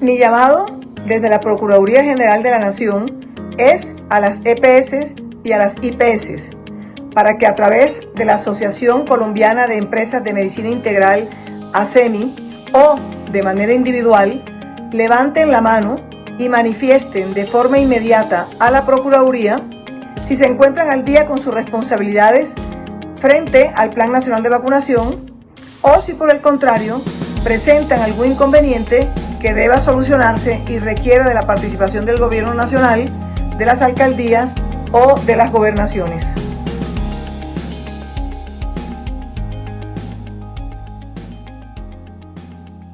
Mi llamado desde la Procuraduría General de la Nación es a las EPS y a las IPS para que a través de la Asociación Colombiana de Empresas de Medicina Integral, ASEMI, o de manera individual, levanten la mano y manifiesten de forma inmediata a la Procuraduría si se encuentran al día con sus responsabilidades frente al Plan Nacional de Vacunación o si por el contrario presentan algún inconveniente que deba solucionarse y requiera de la participación del Gobierno Nacional, de las alcaldías o de las gobernaciones.